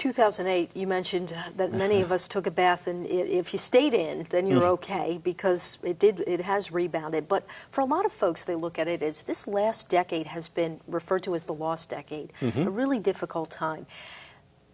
2008, you mentioned that many of us took a bath, and if you stayed in, then you're mm-hmm. okay because it did it has rebounded. But for a lot of folks, they look at it as this last decade has been referred to as the lost decade, mm-hmm. a really difficult time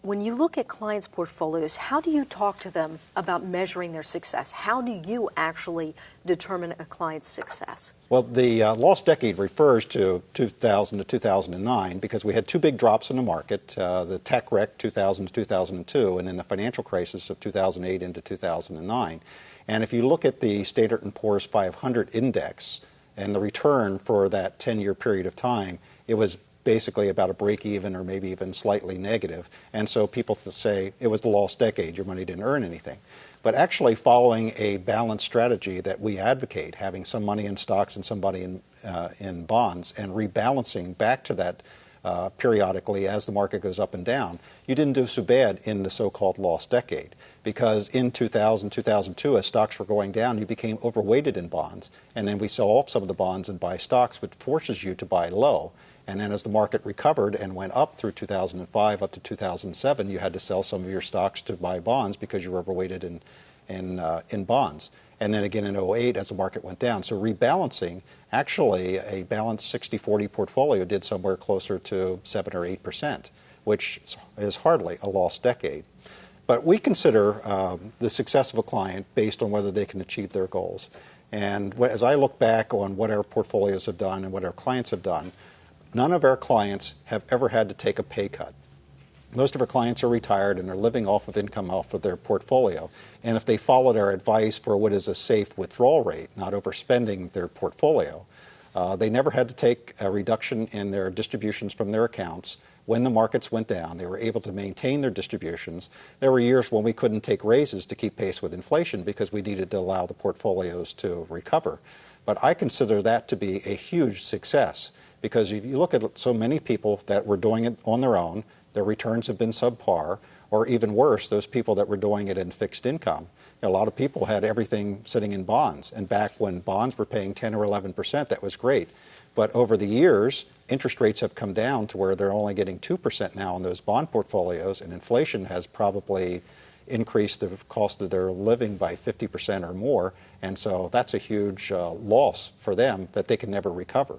when you look at clients' portfolios, how do you talk to them about measuring their success? How do you actually determine a client's success? Well, the uh, lost decade refers to 2000 to 2009 because we had two big drops in the market uh, the tech wreck 2000 to 2002, and then the financial crisis of 2008 into 2009. And if you look at the Standard & Poor's 500 index and the return for that 10 year period of time, it was basically about a break even or maybe even slightly negative. And so people say it was the lost decade, your money didn't earn anything. But actually following a balanced strategy that we advocate, having some money in stocks and some money in, uh, in bonds and rebalancing back to that uh, periodically as the market goes up and down, you didn't do so bad in the so-called lost decade. Because in 2000, 2002, as stocks were going down, you became overweighted in bonds. And then we sell off some of the bonds and buy stocks, which forces you to buy low. And then as the market recovered and went up through 2005 up to 2007, you had to sell some of your stocks to buy bonds because you were overweighted in, in, uh, in bonds. And then again in 08 as the market went down. So rebalancing, actually a balanced 60-40 portfolio did somewhere closer to 7 or 8%, which is hardly a lost decade. But we consider um, the success of a client based on whether they can achieve their goals. And as I look back on what our portfolios have done and what our clients have done, None of our clients have ever had to take a pay cut. Most of our clients are retired and are living off of income off of their portfolio. And if they followed our advice for what is a safe withdrawal rate, not overspending their portfolio, uh, they never had to take a reduction in their distributions from their accounts. When the markets went down, they were able to maintain their distributions. There were years when we couldn't take raises to keep pace with inflation because we needed to allow the portfolios to recover. But I consider that to be a huge success because if you look at so many people that were doing it on their own, their returns have been subpar, or even worse, those people that were doing it in fixed income. A lot of people had everything sitting in bonds, and back when bonds were paying 10 or 11 percent, that was great. But over the years, interest rates have come down to where they're only getting 2 percent now in those bond portfolios, and inflation has probably increased the cost of their living by 50 percent or more, and so that's a huge uh, loss for them that they can never recover.